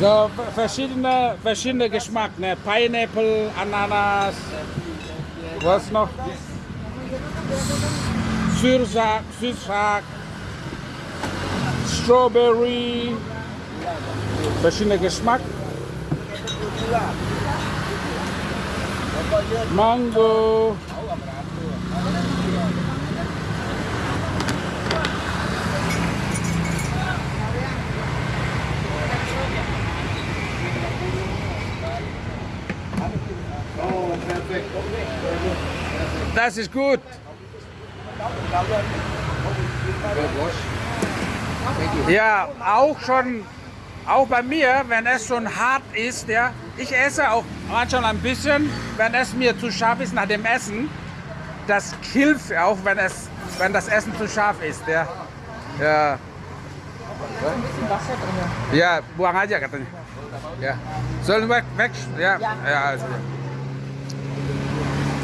So verschiedene, verschiedene Geschmack, ne? Pineapple, Ananas, was noch? Syrsak, Süßsack, Strawberry, verschiedene Geschmack. Mango. Das ist gut. Ja, auch schon, auch bei mir, wenn es schon hart ist, ja, ich esse auch manchmal ein bisschen, wenn es mir zu scharf ist nach dem Essen. Das hilft auch, wenn es, wenn das Essen zu scharf ist, ja. Ja. Ja, buang aja katanya. Ja. Sollen wir weg? Ja. Ja, also.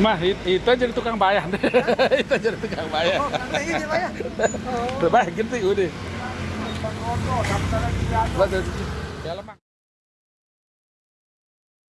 Mah, it- itu jadi tukang bayar. itu jadi tukang bayar. Ini Pak ya. Udah baik, gitu udah. Betul. Ya.